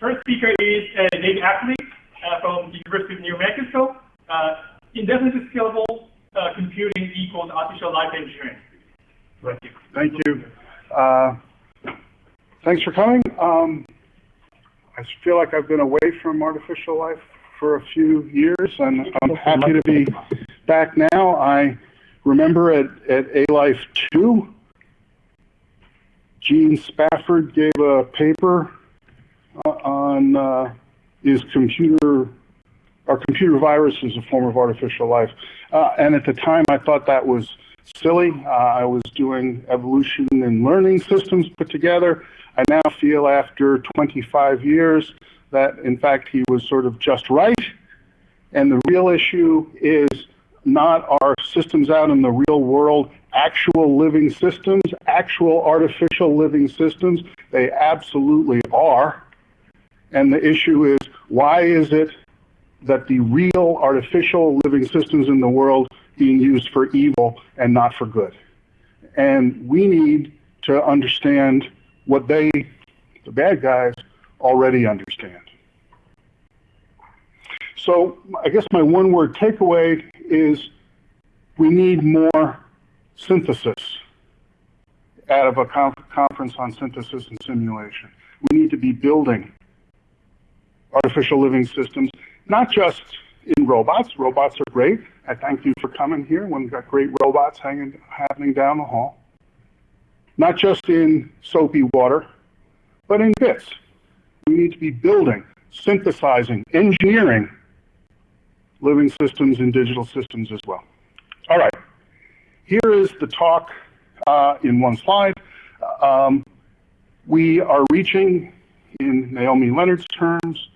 first speaker is uh, David Ackley uh, from the University of New Mexico. Uh, indefinitely scalable uh, computing equals artificial life engineering. Thank you. Thank you. Uh, thanks for coming. Um, I feel like I've been away from artificial life for a few years, and I'm happy to be back now. I remember at, at A-Life 2, Gene Spafford gave a paper on uh, is computer are computer viruses a form of artificial life? Uh, and at the time, I thought that was silly. Uh, I was doing evolution and learning systems put together. I now feel after 25 years that, in fact, he was sort of just right. And the real issue is not our systems out in the real world, actual living systems, actual artificial living systems. They absolutely are. And the issue is, why is it that the real artificial living systems in the world being used for evil and not for good? And we need to understand what they, the bad guys, already understand. So I guess my one word takeaway is we need more synthesis out of a conference on synthesis and simulation. We need to be building artificial living systems, not just in robots. Robots are great. I thank you for coming here when we've got great robots hanging, happening down the hall. Not just in soapy water, but in bits. We need to be building, synthesizing, engineering living systems and digital systems as well. All right, here is the talk uh, in one slide. Um, we are reaching, in Naomi Leonard's terms,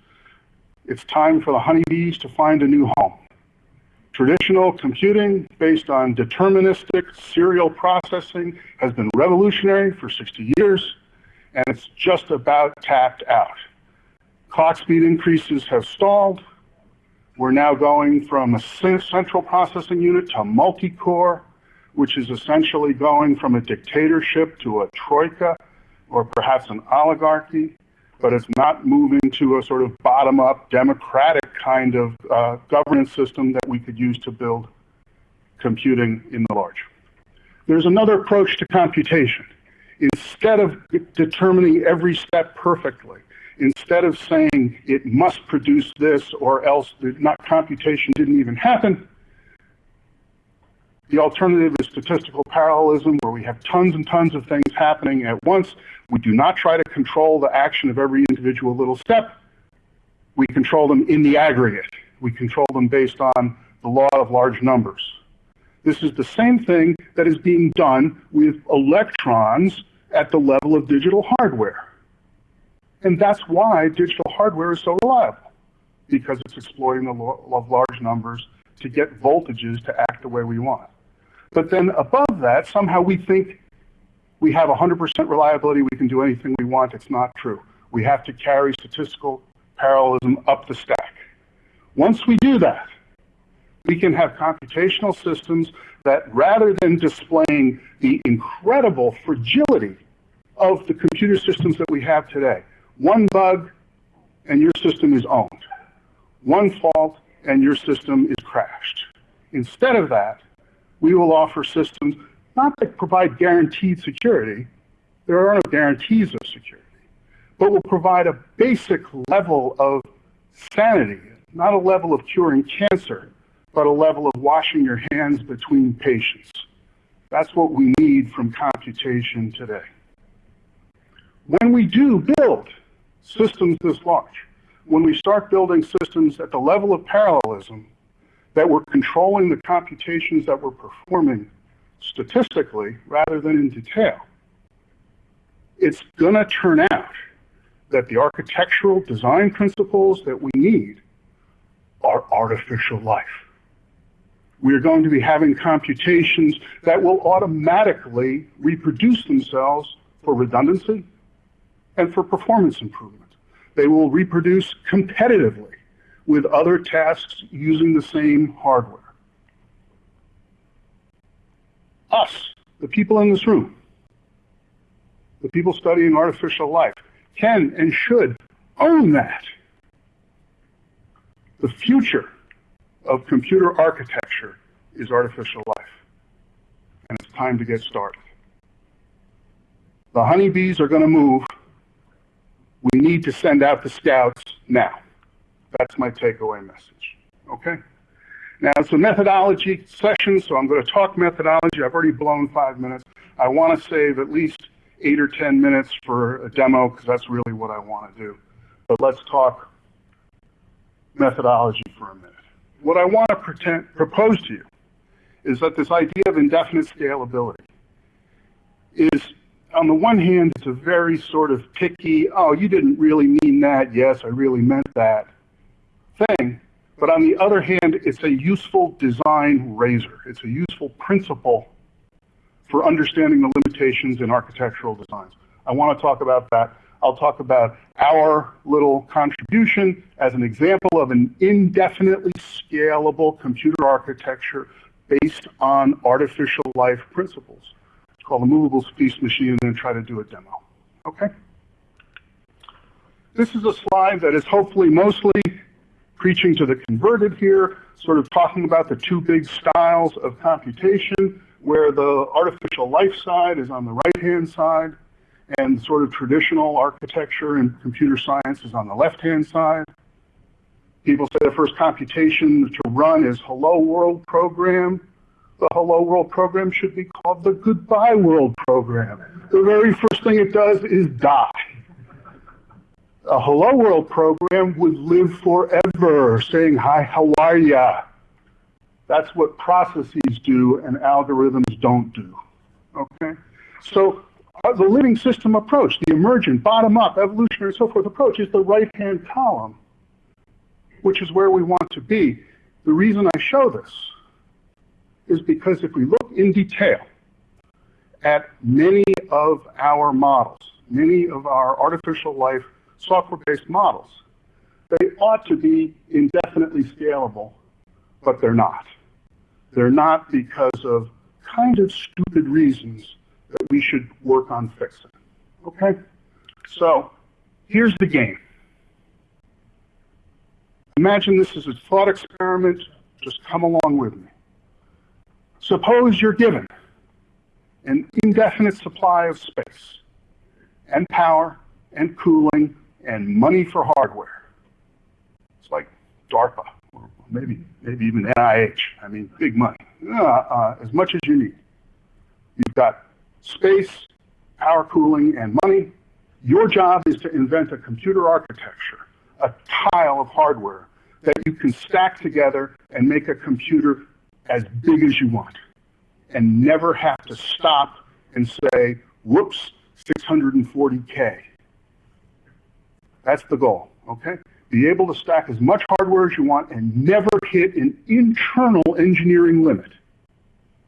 it's time for the honeybees to find a new home. Traditional computing based on deterministic serial processing has been revolutionary for 60 years, and it's just about tapped out. Clock speed increases have stalled. We're now going from a central processing unit to multi-core, which is essentially going from a dictatorship to a troika, or perhaps an oligarchy but it's not moving to a sort of bottom-up democratic kind of uh, governance system that we could use to build computing in the large. There's another approach to computation. Instead of determining every step perfectly, instead of saying it must produce this or else not computation didn't even happen, the alternative is statistical parallelism, where we have tons and tons of things happening at once. We do not try to control the action of every individual little step. We control them in the aggregate. We control them based on the law of large numbers. This is the same thing that is being done with electrons at the level of digital hardware. And that's why digital hardware is so reliable, because it's exploiting the law of large numbers to get voltages to act the way we want. But then above that, somehow we think we have 100% reliability, we can do anything we want. It's not true. We have to carry statistical parallelism up the stack. Once we do that, we can have computational systems that rather than displaying the incredible fragility of the computer systems that we have today, one bug and your system is owned. One fault and your system is crashed. Instead of that, we will offer systems not that provide guaranteed security, there are no guarantees of security, but will provide a basic level of sanity, not a level of curing cancer, but a level of washing your hands between patients. That's what we need from computation today. When we do build systems this large, when we start building systems at the level of parallelism, that we're controlling the computations that we're performing statistically rather than in detail, it's going to turn out that the architectural design principles that we need are artificial life. We are going to be having computations that will automatically reproduce themselves for redundancy and for performance improvement. They will reproduce competitively with other tasks using the same hardware. Us, the people in this room, the people studying artificial life, can and should own that. The future of computer architecture is artificial life. And it's time to get started. The honeybees are going to move. We need to send out the scouts now. That's my takeaway message. Okay? Now, it's a methodology session, so I'm going to talk methodology. I've already blown five minutes. I want to save at least eight or 10 minutes for a demo because that's really what I want to do. But let's talk methodology for a minute. What I want to pretend, propose to you is that this idea of indefinite scalability is, on the one hand, it's a very sort of picky, oh, you didn't really mean that, yes, I really meant that thing. But on the other hand, it's a useful design razor. It's a useful principle for understanding the limitations in architectural designs. I want to talk about that. I'll talk about our little contribution as an example of an indefinitely scalable computer architecture based on artificial life principles. It's called the movable feast machine and then try to do a demo. Okay? This is a slide that is hopefully mostly preaching to the converted here, sort of talking about the two big styles of computation, where the artificial life side is on the right-hand side, and sort of traditional architecture and computer science is on the left-hand side. People say the first computation to run is Hello World program. The Hello World program should be called the Goodbye World program. The very first thing it does is die a Hello World program would live forever, saying, hi, how are ya? That's what processes do and algorithms don't do. Okay? So uh, the living system approach, the emergent, bottom-up, evolutionary, and so forth approach is the right-hand column, which is where we want to be. The reason I show this is because if we look in detail at many of our models, many of our artificial life software-based models. They ought to be indefinitely scalable, but they're not. They're not because of kind of stupid reasons that we should work on fixing. Okay? So, here's the game. Imagine this is a thought experiment. Just come along with me. Suppose you're given an indefinite supply of space and power and cooling and money for hardware. It's like DARPA, or maybe, maybe even NIH. I mean, big money. Uh, uh, as much as you need. You've got space, power cooling, and money. Your job is to invent a computer architecture, a tile of hardware that you can stack together and make a computer as big as you want and never have to stop and say, whoops, 640K. That's the goal, okay? Be able to stack as much hardware as you want and never hit an internal engineering limit.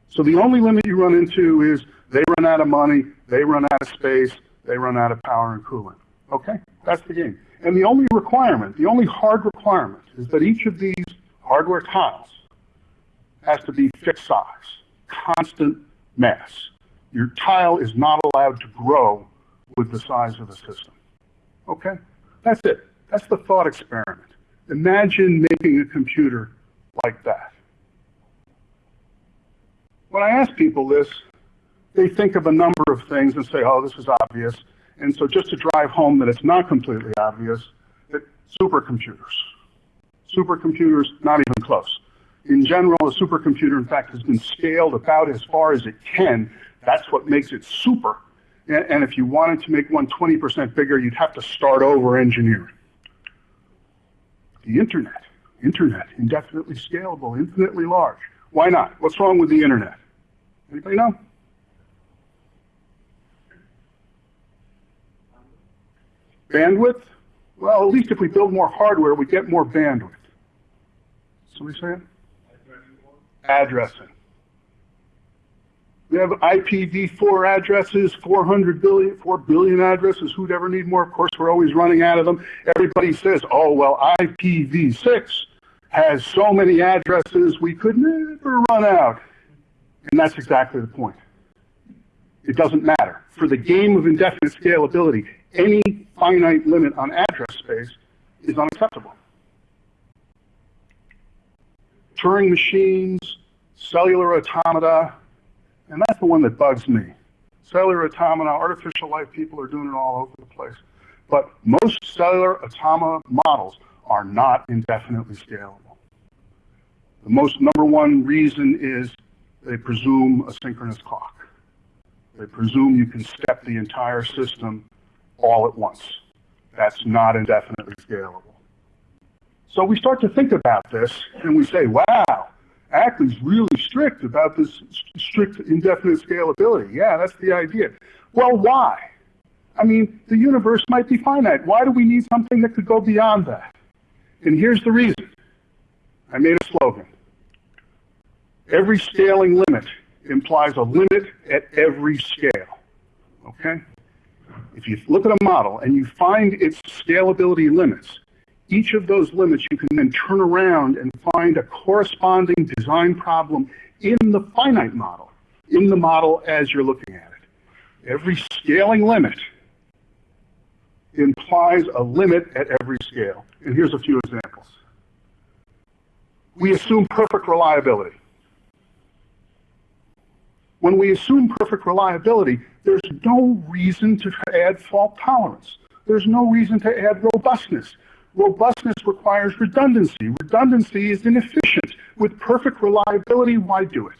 So the only limit you run into is they run out of money, they run out of space, they run out of power and cooling. Okay? That's the game. And the only requirement, the only hard requirement, is that each of these hardware tiles has to be fixed size, constant mass. Your tile is not allowed to grow with the size of the system. Okay? That's it. That's the thought experiment. Imagine making a computer like that. When I ask people this, they think of a number of things and say, oh, this is obvious. And so just to drive home that it's not completely obvious, that supercomputers. Supercomputers, not even close. In general, a supercomputer, in fact, has been scaled about as far as it can. That's what makes it super and if you wanted to make one 20% bigger, you'd have to start over engineering. The internet, internet, indefinitely scalable, infinitely large. Why not? What's wrong with the internet? Anybody know? Bandwidth? Well, at least if we build more hardware, we get more bandwidth. Somebody saying? Addressing. We have IPv4 addresses, 400 billion, 4 billion addresses. Who'd ever need more? Of course, we're always running out of them. Everybody says, oh, well, IPv6 has so many addresses, we could never run out. And that's exactly the point. It doesn't matter. For the game of indefinite scalability, any finite limit on address space is unacceptable. Turing machines, cellular automata, and that's the one that bugs me. Cellular automata, artificial life, people are doing it all over the place. But most cellular automata models are not indefinitely scalable. The most number one reason is they presume a synchronous clock. They presume you can step the entire system all at once. That's not indefinitely scalable. So we start to think about this and we say, wow, Ackley's really strict about this strict indefinite scalability. Yeah, that's the idea. Well, why? I mean, the universe might be finite. Why do we need something that could go beyond that? And here's the reason. I made a slogan. Every scaling limit implies a limit at every scale. Okay? If you look at a model and you find its scalability limits, each of those limits you can then turn around and find a corresponding design problem in the finite model, in the model as you're looking at it. Every scaling limit implies a limit at every scale. And here's a few examples. We assume perfect reliability. When we assume perfect reliability, there's no reason to add fault tolerance. There's no reason to add robustness. Robustness requires redundancy. Redundancy is inefficient. With perfect reliability, why do it?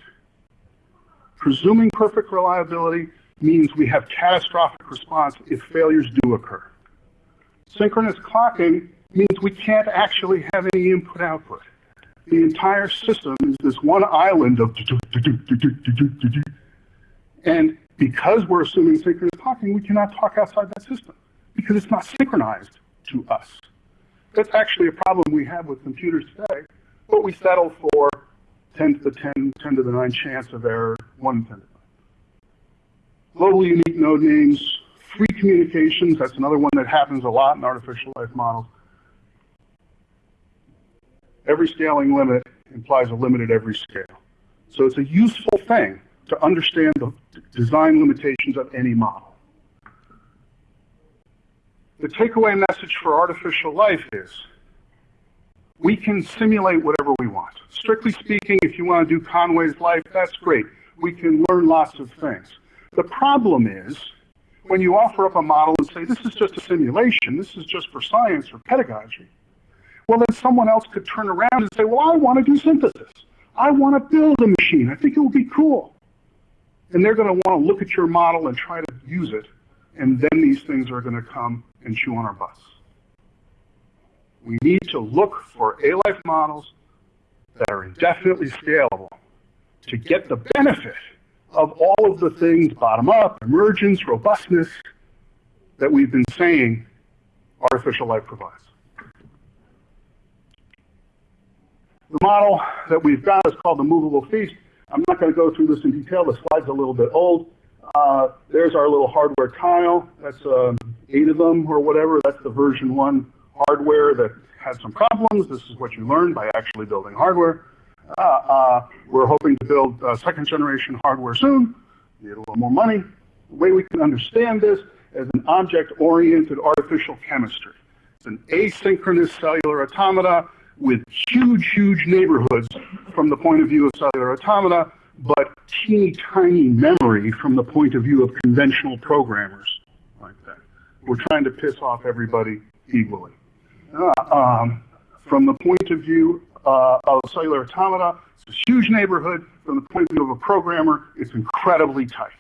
Presuming perfect reliability means we have catastrophic response if failures do occur. Synchronous clocking means we can't actually have any input-output. The entire system is this one island of and because we're assuming synchronous clocking, we cannot talk outside that system because it's not synchronized to us. That's actually a problem we have with computers today, but we settle for 10 to the 10, 10 to the 9 chance of error, 1 10 to the 9. Globally unique node names, free communications, that's another one that happens a lot in artificial life models. Every scaling limit implies a limit at every scale. So it's a useful thing to understand the design limitations of any model. The takeaway message for artificial life is we can simulate whatever we want. Strictly speaking, if you want to do Conway's life, that's great. We can learn lots of things. The problem is when you offer up a model and say, this is just a simulation, this is just for science or pedagogy, well, then someone else could turn around and say, well, I want to do synthesis. I want to build a machine. I think it would be cool. And they're going to want to look at your model and try to use it. And then these things are going to come and chew on our butts. We need to look for A-life models that are indefinitely scalable to get the benefit of all of the things bottom up, emergence, robustness, that we've been saying artificial life provides. The model that we've got is called the movable feast. I'm not going to go through this in detail. The slide's a little bit old. Uh, there's our little hardware tile. That's um, eight of them or whatever. That's the version one hardware that had some problems. This is what you learn by actually building hardware. Uh, uh, we're hoping to build uh, second generation hardware soon. Need a little more money. The way we can understand this as an object-oriented artificial chemistry. It's an asynchronous cellular automata with huge, huge neighborhoods from the point of view of cellular automata, but teeny tiny memory from the point of view of conventional programmers like that. We're trying to piss off everybody equally. Uh, um, from the point of view uh, of cellular automata, it's a huge neighborhood. From the point of view of a programmer, it's incredibly tight.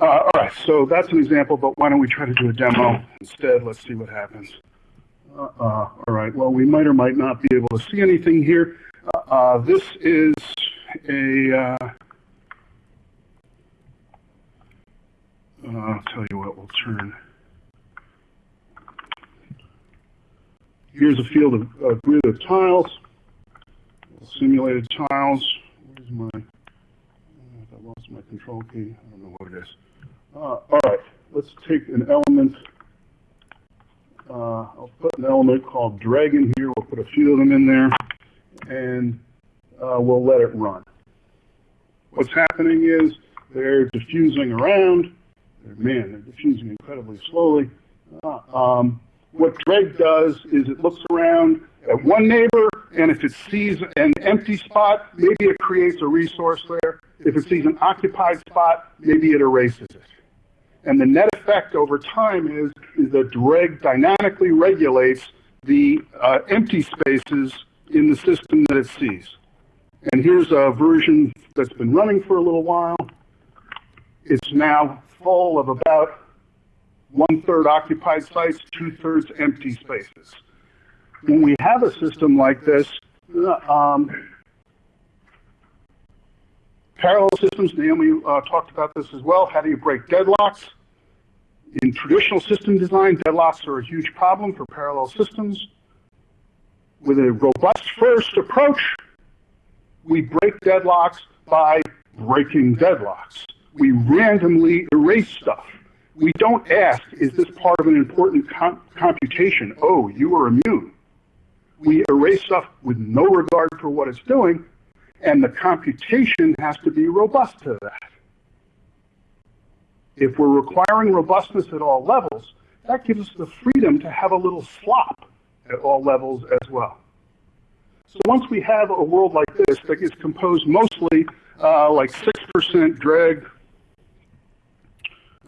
Uh, all right, so that's an example, but why don't we try to do a demo instead? Let's see what happens. Uh, uh, all right, well, we might or might not be able to see anything here. Uh, uh this is a, uh, uh, I'll tell you what, we'll turn. Here's a field of a grid of tiles, simulated tiles. Where's my, I lost my control key. I don't know what it is. all right, let's take an element uh, I'll put an element called dragon here. We'll put a few of them in there, and uh, we'll let it run. What's happening is they're diffusing around. Man, they're diffusing incredibly slowly. Uh, um, what Dreg does is it looks around at one neighbor, and if it sees an empty spot, maybe it creates a resource there. If it sees an occupied spot, maybe it erases it. And the net effect over time is, is that Dreg dynamically regulates the uh, empty spaces in the system that it sees. And here's a version that's been running for a little while. It's now full of about one-third occupied sites, two-thirds empty spaces. When we have a system like this, uh, um, parallel systems, Naomi uh, talked about this as well. How do you break deadlocks? In traditional system design, deadlocks are a huge problem for parallel systems. With a robust first approach, we break deadlocks by breaking deadlocks. We randomly erase stuff. We don't ask, is this part of an important com computation? Oh, you are immune. We erase stuff with no regard for what it's doing, and the computation has to be robust to that. If we're requiring robustness at all levels, that gives us the freedom to have a little slop at all levels as well. So once we have a world like this that is composed mostly uh, like 6% dreg,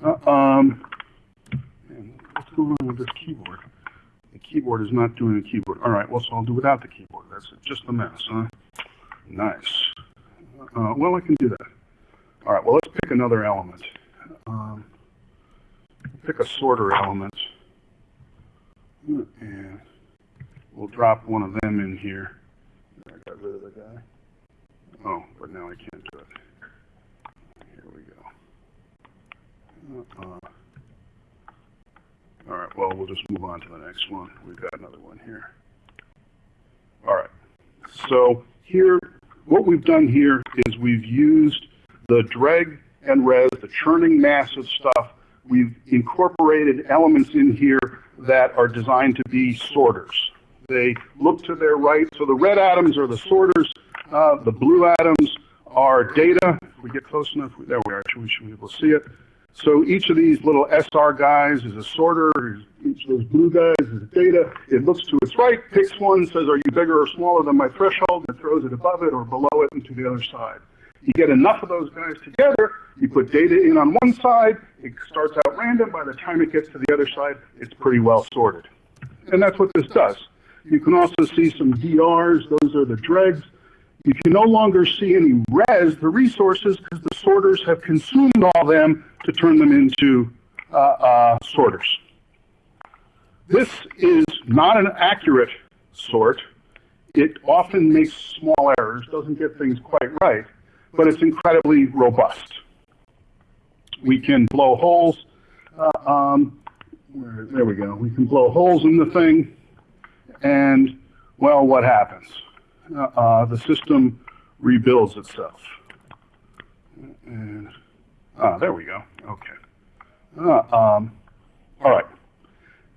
uh, um, man, what's going on with this keyboard? The keyboard is not doing the keyboard. All right, well, so I'll do without the keyboard. That's just a mess, huh? Nice. Uh, well, I can do that. All right, well, let's pick another element. Um, pick a sorter element. And we'll drop one of them in here. The guy. Oh, but now I can't do it. Here we go. Uh, all right, well, we'll just move on to the next one. We've got another one here. All right, so here, what we've done here is we've used the dreg and res, the churning mass of stuff. We've incorporated elements in here that are designed to be sorters. They look to their right, so the red atoms are the sorters, uh, the blue atoms are data. If we get close enough, there we are, we should be able to see it. So each of these little SR guys is a sorter, each of those blue guys is data. It looks to its right, picks one, says, are you bigger or smaller than my threshold, and throws it above it or below it and to the other side. You get enough of those guys together, you put data in on one side, it starts out random, by the time it gets to the other side, it's pretty well sorted. And that's what this does. You can also see some DRs, those are the dregs. You can no longer see any res, the resources, because the sorters have consumed all them to turn them into uh, uh, sorters. This is not an accurate sort. It often makes small errors, doesn't get things quite right, but it's incredibly robust. We can blow holes. Uh, um, where, there we go. We can blow holes in the thing, and, well, what happens? Uh, the system rebuilds itself. And, ah, there we go. Okay. Uh, um, all right.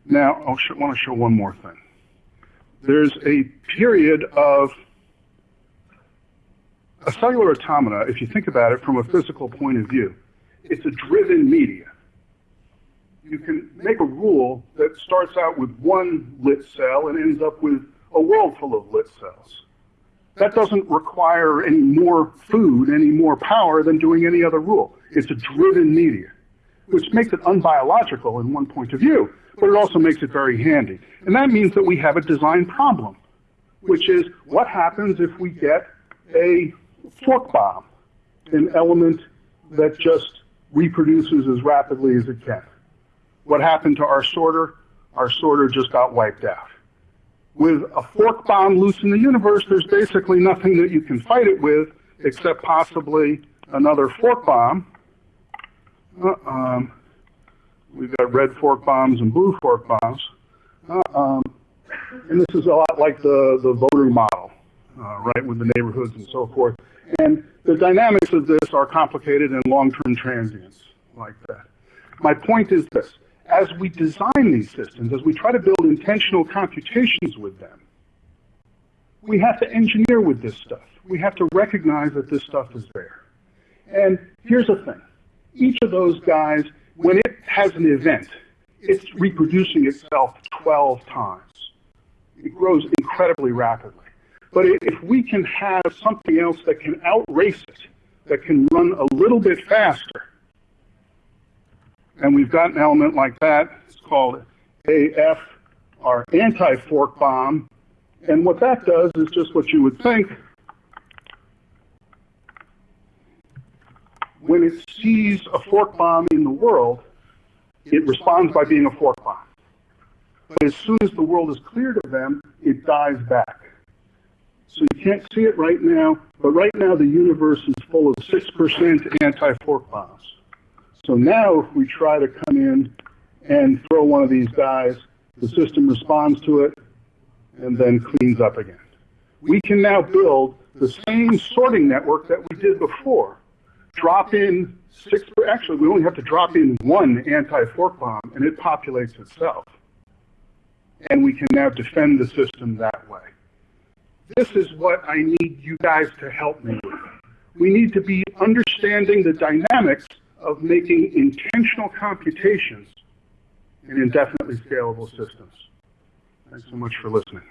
Now, I want to show one more thing. There's a period of a cellular automata, if you think about it from a physical point of view, it's a driven media. You can make a rule that starts out with one lit cell and ends up with a world full of lit cells. That doesn't require any more food, any more power than doing any other rule. It's a driven media, which makes it unbiological in one point of view, but it also makes it very handy. And that means that we have a design problem, which is what happens if we get a fork bomb, an element that just reproduces as rapidly as it can. What happened to our sorter? Our sorter just got wiped out. With a fork bomb loose in the universe, there's basically nothing that you can fight it with except possibly another fork bomb. Uh, um, we've got red fork bombs and blue fork bombs. Uh, um, and this is a lot like the, the voter model, uh, right, with the neighborhoods and so forth. And the dynamics of this are complicated and long-term transients like that. My point is this. As we design these systems, as we try to build intentional computations with them, we have to engineer with this stuff. We have to recognize that this stuff is there. And here's the thing. Each of those guys, when it has an event, it's reproducing itself 12 times. It grows incredibly rapidly. But if we can have something else that can outrace it, that can run a little bit faster, and we've got an element like that, it's called AF, our anti-fork bomb, and what that does is just what you would think. When it sees a fork bomb in the world, it responds by being a fork bomb. But as soon as the world is cleared of them, it dies back. So you can't see it right now, but right now the universe is full of 6% anti-fork bombs. So now if we try to come in and throw one of these guys, the system responds to it and then cleans up again. We can now build the same sorting network that we did before. Drop in six, actually we only have to drop in one anti-fork bomb and it populates itself. And we can now defend the system that way. This is what I need you guys to help me with. We need to be understanding the dynamics of making intentional computations in indefinitely scalable systems. Thanks so much for listening.